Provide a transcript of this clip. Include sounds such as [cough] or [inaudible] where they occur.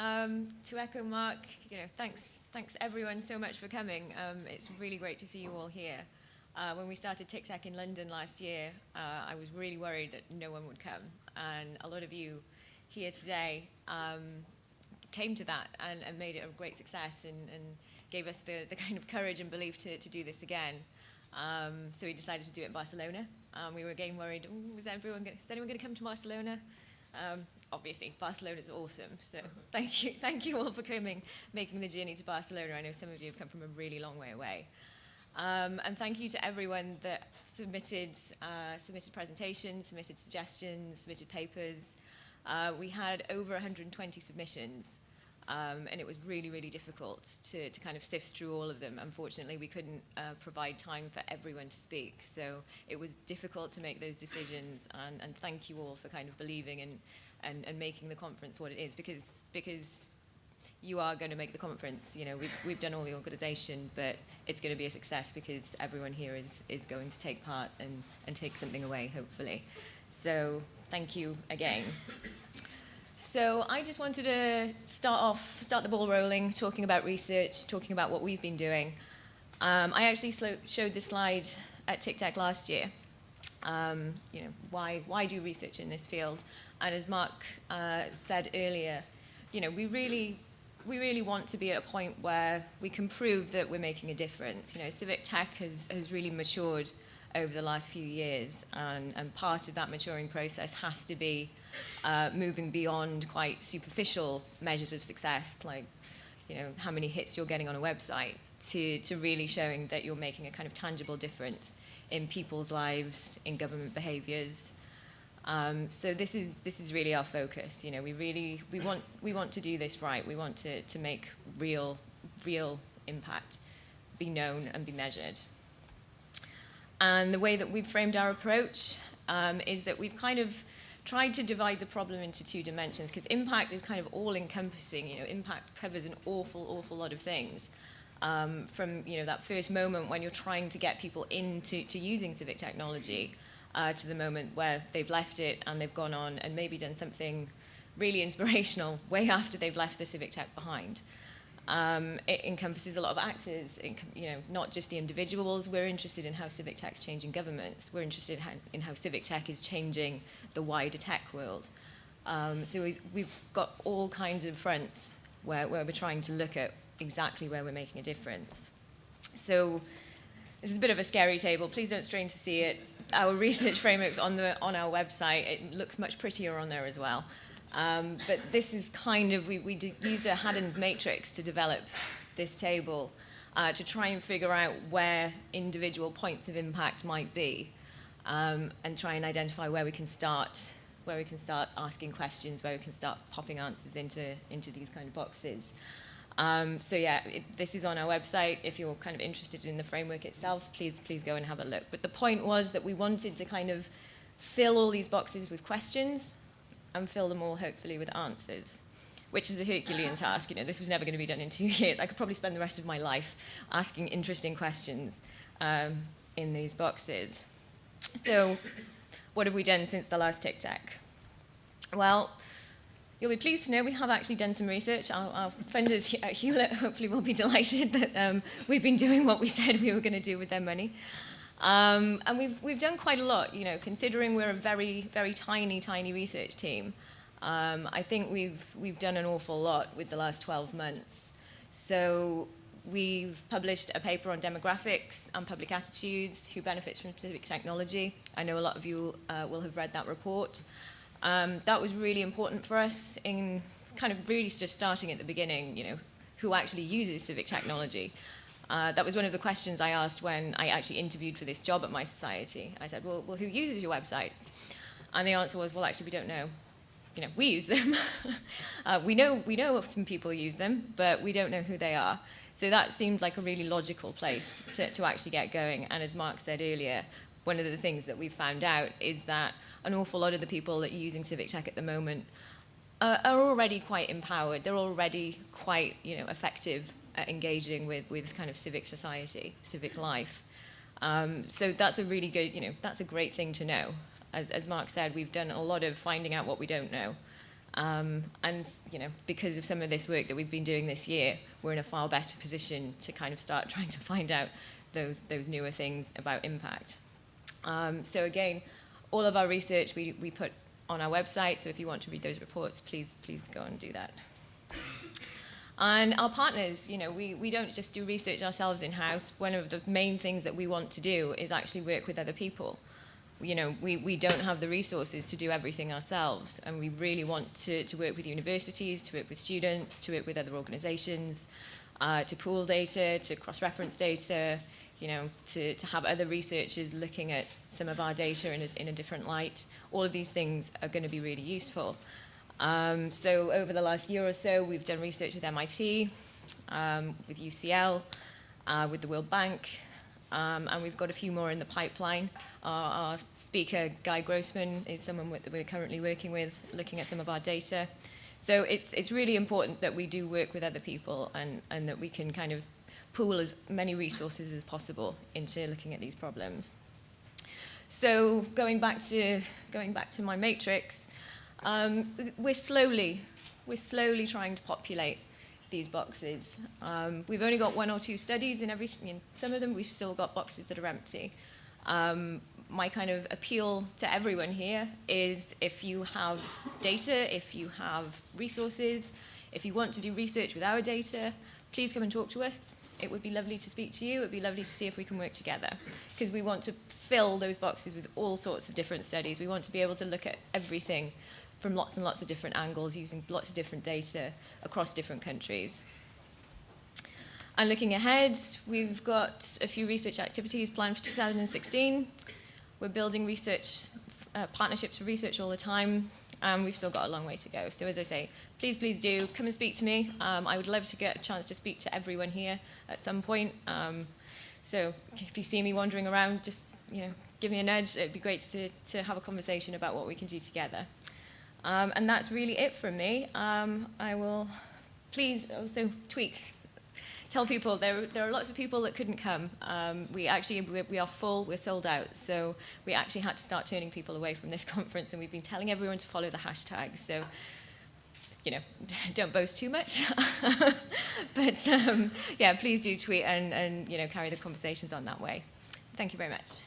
Um, to echo Mark, you know, thanks, thanks everyone so much for coming. Um, it's really great to see you all here. Uh, when we started TICTeC in London last year, uh, I was really worried that no one would come. And a lot of you here today um, came to that and, and, made it a great success and, and gave us the, the, kind of courage and belief to, to do this again. Um, so we decided to do it in Barcelona. Um, we were again worried, is, everyone gonna, is anyone going to come to Barcelona? Um, obviously, Barcelona is awesome. So thank you, thank you all for coming, making the journey to Barcelona. I know some of you have come from a really long way away. Um, and thank you to everyone that submitted, uh, submitted presentations, submitted suggestions, submitted papers. Uh, we had over 120 submissions, um, and it was really, really difficult to, to kind of sift through all of them. Unfortunately, we couldn't uh, provide time for everyone to speak, so it was difficult to make those decisions, and, and thank you all for kind of believing and, and, and making the conference what it is, because, because you are going to make the conference. You know, we've, we've done all the organisation, but it's going to be a success because everyone here is, is going to take part and, and take something away, hopefully. So thank you again. So I just wanted to start off, start the ball rolling, talking about research, talking about what we've been doing. Um, I actually showed this slide at TICTeC last year. Um, you know, why, why do research in this field? And as Mark uh, said earlier, you know, we really we really want to be at a point where we can prove that we're making a difference. You know, civic tech has, has really matured over the last few years, and, and part of that maturing process has to be uh, moving beyond quite superficial measures of success, like you know how many hits you're getting on a website, to, to really showing that you're making a kind of tangible difference in people's lives, in government behaviors, um, so this is this is really our focus. You know, we really we want we want to do this right. We want to to make real real impact, be known and be measured. And the way that we've framed our approach um, is that we've kind of tried to divide the problem into two dimensions because impact is kind of all-encompassing. You know, impact covers an awful, awful lot of things. Um, from you know that first moment when you're trying to get people into to using civic technology uh, to the moment where they've left it and they've gone on and maybe done something really [laughs] inspirational way after they've left the civic tech behind. Um, it encompasses a lot of actors, you know, not just the individuals. We're interested in how civic tech is changing governments. We're interested in how, in how civic tech is changing the wider tech world. Um, so we've got all kinds of fronts where, where we're trying to look at exactly where we're making a difference. So this is a bit of a scary table. Please don't strain to see it our [laughs] research frameworks on, the, on our website. It looks much prettier on there as well. Um, but this is kind of, we, we used a Haddon's matrix to develop this table uh, to try and figure out where individual points of impact might be um, and try and identify where we can start where we can start asking questions, where we can start popping answers into, into these kind of boxes. Um, so yeah, it, this is on our website. If you're kind of interested in the framework itself, please, please go and have a look. But the point was that we wanted to kind of fill all these boxes with questions and fill them all hopefully with answers, which is a Herculean task. You know, this was never going to be done in [laughs] two years. I could probably spend the rest of my life asking interesting questions um, in these boxes. So what have we done since the last TICTeC? Well, You'll be pleased to know we have actually done some research. Our, our funders at [laughs] Hewlett hopefully will be [laughs] delighted that um, we've been doing what we said we were going to do with their money. Um, and we've, we've done quite a lot, you know, considering we're a very, very tiny, tiny research team. Um, I think we've, we've done an awful lot with the last 12 months. So we've published a paper on demographics and public attitudes, who benefits from civic technology. I know a lot of you uh, will have read that report. Um, that was really important for us in kind of really just starting at the beginning, you know, who actually uses civic technology. Uh, that was one of the questions I asked when I actually interviewed for this job at mySociety. I said, well, well who uses your websites? And the answer was, well, actually, we don't know. You know, we use them. [laughs] uh, we, know, we know some people use them, but we don't know who they are. So that seemed like a really logical place to, to actually get going. And as Mark said earlier, one of the things that we've found out is that an awful lot of the people that are using civic tech at the moment uh, are already quite empowered. They're already quite you know, effective at engaging with, with kind of civic society, civic life. Um, so that's a really good, you know, that's a great thing to know. As, as Mark said, we've done a lot of finding out what we don't know. Um, and you know, because of some of this work that we've been doing this year, we're in a far better position to kind of start [laughs] trying to find out those, those newer things about impact. Um, so again, all of our research we, we put on our website, so if you want to read those reports, please, please go and do that. And our partners, you know, we, we don't just do research ourselves in-house. One of the main things that we want to do is actually work with other people. You know, we, we don't have the resources to do everything ourselves, and we really want to, to work with universities, to work with students, to work with other organizations, uh, to pool data, to cross-reference data, you know, to, to have other researchers looking at some of our data in a, in a different light. All of these things are going to be really useful. Um, so over the last year or so, we've done research with MIT, um, with UCL, uh, with the World Bank, um, and we've got a few more in the pipeline. Our, our speaker, Guy Grossman, is someone that we're currently working with, looking at some of our data. So it's, it's really important that we do work with other people and, and that we can kind of pool as many resources as possible into looking at these problems. So going back to, going back to my matrix, um, we're slowly, we're slowly trying to populate these boxes. Um, we've only got one or two studies in everything. In some of them, we've still got boxes that are empty. Um, my kind of appeal to everyone here is if you have data, if you have resources, if you want to do research with our data, please come and talk to us. it would be lovely to speak to you. It would be lovely to see if we can work together because we want to fill those boxes with all sorts of different studies. We want to be able to look at everything from lots and lots of different angles using lots of different data across different countries. And looking ahead, we've got a few research activities planned for 2016. We're building research uh, partnerships for research all the time. And we've still got a long way to go. So as I say, please, please do come and speak to me. Um, I would love to get a chance to speak to everyone here at some point. Um, so if you see me wandering around, just you know, give me a nudge. It'd be great to, to have a conversation about what we can do together. Um, and that's really it from me. Um, I will please also tweet. Tell people there, there are lots of people that couldn't come. Um, we actually we, we are full, we're sold out, so we actually had to start turning people away from this [laughs] conference, and we've been telling everyone to follow the hashtag. So, you know, [laughs] don't boast too much, [laughs] but um, yeah, please do tweet and, and you know carry the conversations on that way. Thank you very much.